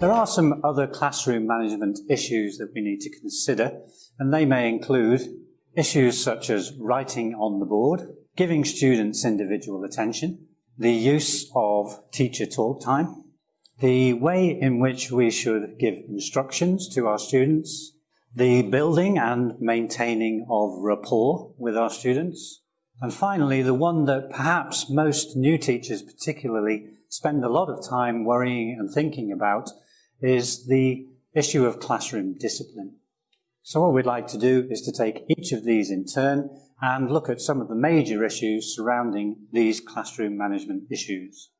There are some other classroom management issues that we need to consider, and they may include issues such as writing on the board, giving students individual attention, the use of teacher talk time, the way in which we should give instructions to our students, the building and maintaining of rapport with our students, and finally, the one that perhaps most new teachers particularly spend a lot of time worrying and thinking about is the issue of classroom discipline. So what we'd like to do is to take each of these in turn and look at some of the major issues surrounding these classroom management issues.